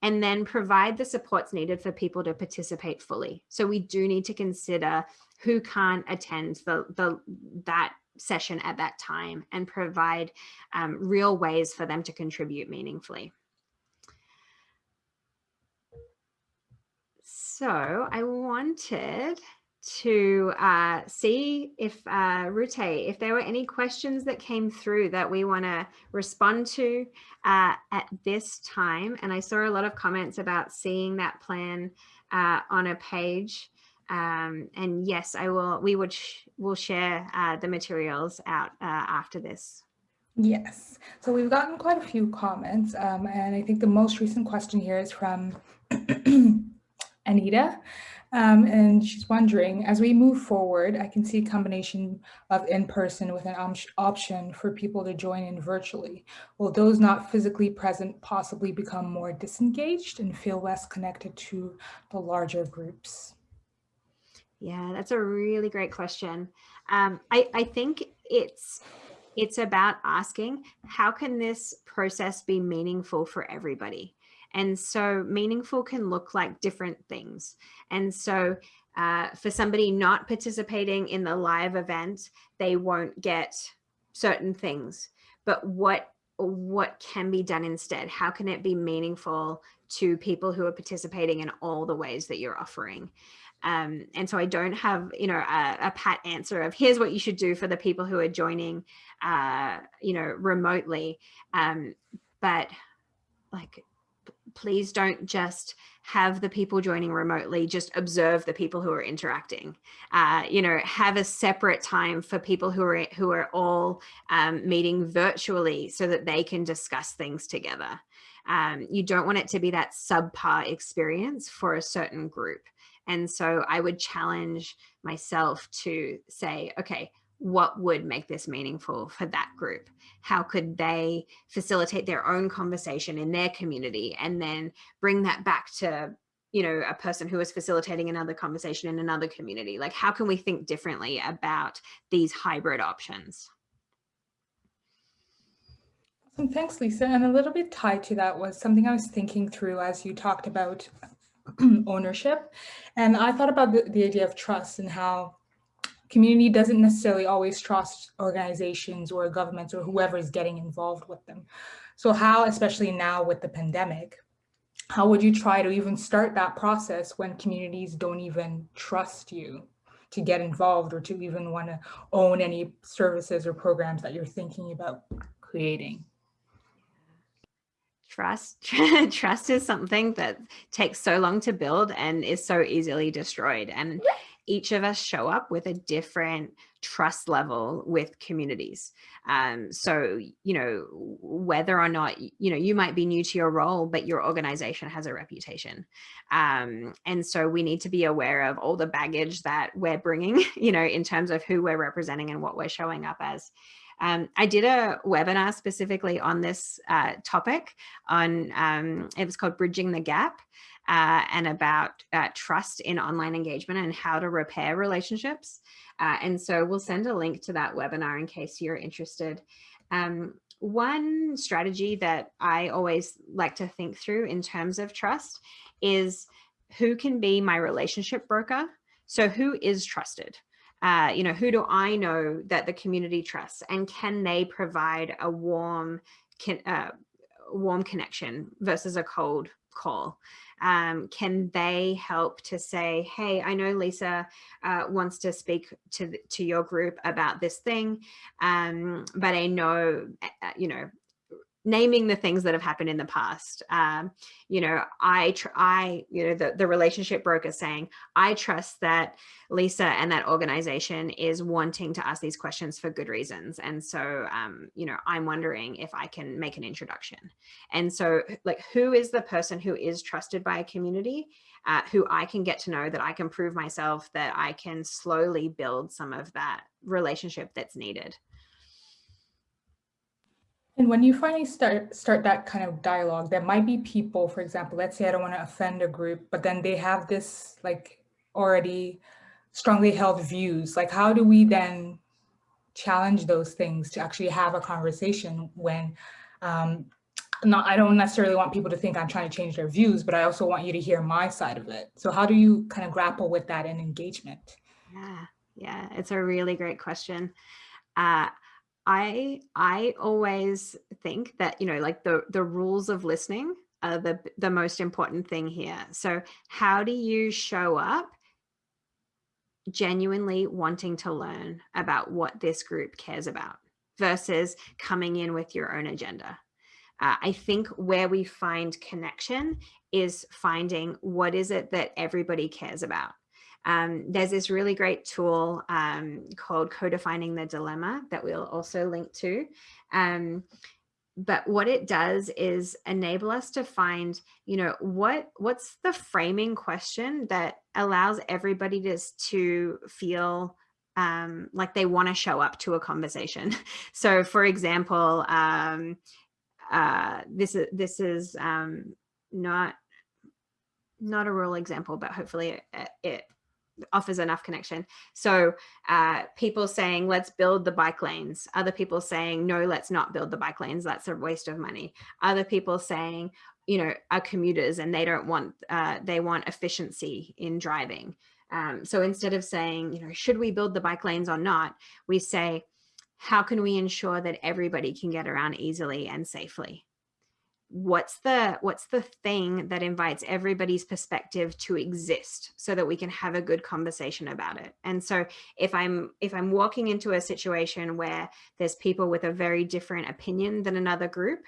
B: And then provide the supports needed for people to participate fully. So we do need to consider who can't attend the, the that session at that time and provide um, real ways for them to contribute meaningfully. So I wanted to uh, see if uh, Rute, if there were any questions that came through that we want to respond to uh, at this time. And I saw a lot of comments about seeing that plan uh, on a page. Um, and yes, I will. We would sh will share uh, the materials out uh, after this.
C: Yes. So we've gotten quite a few comments, um, and I think the most recent question here is from Anita. Um, and she's wondering, as we move forward, I can see a combination of in-person with an option for people to join in virtually. Will those not physically present possibly become more disengaged and feel less connected to the larger groups?
B: Yeah, that's a really great question. Um, I, I think it's it's about asking, how can this process be meaningful for everybody? And so meaningful can look like different things. And so uh, for somebody not participating in the live event, they won't get certain things. But what what can be done instead? How can it be meaningful to people who are participating in all the ways that you're offering? Um, and so I don't have, you know, a, a, pat answer of here's what you should do for the people who are joining, uh, you know, remotely. Um, but like please don't just have the people joining remotely just observe the people who are interacting. Uh, you know have a separate time for people who are who are all um, meeting virtually so that they can discuss things together. Um, you don't want it to be that subpar experience for a certain group. And so i would challenge myself to say okay what would make this meaningful for that group? How could they facilitate their own conversation in their community and then bring that back to you know, a person who is facilitating another conversation in another community? Like, how can we think differently about these hybrid options?
C: Awesome. Thanks, Lisa. And a little bit tied to that was something I was thinking through as you talked about ownership. And I thought about the, the idea of trust and how community doesn't necessarily always trust organizations or governments or whoever is getting involved with them. So how, especially now with the pandemic, how would you try to even start that process when communities don't even trust you to get involved or to even want to own any services or programs that you're thinking about creating?
B: Trust, trust is something that takes so long to build and is so easily destroyed. And each of us show up with a different trust level with communities. Um, so, you know, whether or not, you know, you might be new to your role, but your organization has a reputation. Um, and so we need to be aware of all the baggage that we're bringing, you know, in terms of who we're representing and what we're showing up as. Um, I did a webinar specifically on this uh, topic on, um, it was called Bridging the Gap uh, and about uh, trust in online engagement and how to repair relationships. Uh, and so we'll send a link to that webinar in case you're interested. Um, one strategy that I always like to think through in terms of trust is who can be my relationship broker? So who is trusted? Uh, you know, who do I know that the community trusts and can they provide a warm, can, uh, warm connection versus a cold call? Um, can they help to say, hey, I know Lisa uh, wants to speak to, to your group about this thing, um, but I know, uh, you know, naming the things that have happened in the past. Um, you know, I, I, you know, the, the relationship broker saying, I trust that Lisa and that organization is wanting to ask these questions for good reasons. And so, um, you know, I'm wondering if I can make an introduction. And so like, who is the person who is trusted by a community uh, who I can get to know that I can prove myself that I can slowly build some of that relationship that's needed.
C: And when you finally start start that kind of dialogue, there might be people, for example, let's say I don't want to offend a group, but then they have this like already strongly held views. Like how do we then challenge those things to actually have a conversation when um, not, I don't necessarily want people to think I'm trying to change their views, but I also want you to hear my side of it. So how do you kind of grapple with that in engagement?
B: Yeah, yeah, it's a really great question. Uh, I I always think that you know like the the rules of listening are the the most important thing here. So how do you show up genuinely wanting to learn about what this group cares about versus coming in with your own agenda? Uh, I think where we find connection is finding what is it that everybody cares about. Um, there's this really great tool um, called Codefining the Dilemma that we'll also link to. Um, but what it does is enable us to find, you know, what what's the framing question that allows everybody to, to feel um, like they want to show up to a conversation. So for example, um, uh, this is this is um, not not a real example, but hopefully it, it offers enough connection. So uh, people saying, let's build the bike lanes. Other people saying, no, let's not build the bike lanes. That's a waste of money. Other people saying, you know, are commuters and they don't want, uh, they want efficiency in driving. Um, so instead of saying, you know, should we build the bike lanes or not, we say, how can we ensure that everybody can get around easily and safely? What's the what's the thing that invites everybody's perspective to exist so that we can have a good conversation about it and so if i'm if i'm walking into a situation where there's people with a very different opinion than another group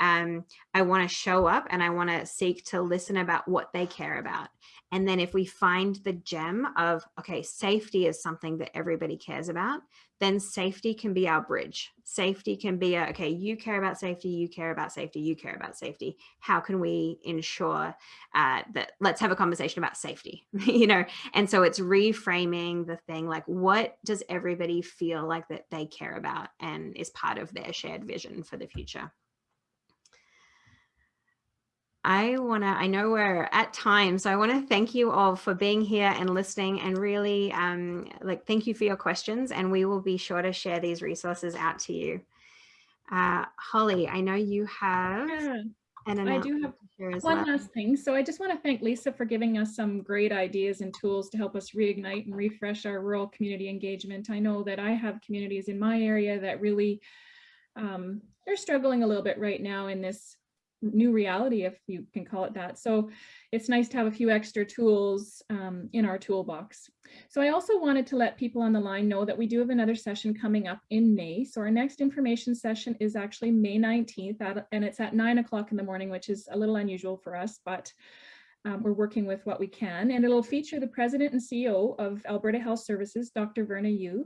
B: um, I want to show up and I want to seek to listen about what they care about. And then if we find the gem of, okay, safety is something that everybody cares about, then safety can be our bridge. Safety can be, a, okay, you care about safety, you care about safety, you care about safety. How can we ensure uh, that, let's have a conversation about safety, you know? And so it's reframing the thing, like what does everybody feel like that they care about and is part of their shared vision for the future? I want to, I know we're at time, so I want to thank you all for being here and listening and really um, like thank you for your questions and we will be sure to share these resources out to you. Uh, Holly, I know you have
A: Yeah.
B: an
A: I do have
B: to share as
A: One
B: well.
A: last thing. So I just want to thank Lisa for giving us some great ideas and tools to help us reignite and refresh our rural community engagement. I know that I have communities in my area that really um, they're struggling a little bit right now in this new reality, if you can call it that. So it's nice to have a few extra tools um, in our toolbox. So I also wanted to let people on the line know that we do have another session coming up in May. So our next information session is actually May 19th at- and it's at nine o'clock in the morning, which is a little unusual for us, but um, we're working with what we can. And it'll feature the president and CEO of Alberta Health Services, Dr. Verna Yiu.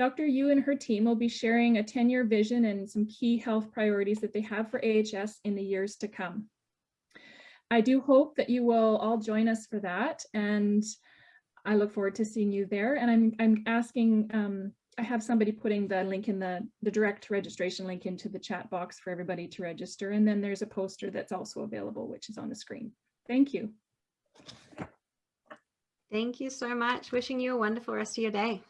A: Dr. Yiu and her team will be sharing a 10-year vision and some key health priorities that they have for AHS in the years to come. I do hope that you will all join us for that and I look forward to seeing you there. And I'm, I'm asking, um, I have somebody putting the link in the, the direct registration link into the chat box for everybody to register. And then there's a poster that's also available, which is on the screen. Thank you.
B: Thank you so much. Wishing you a wonderful rest of your day.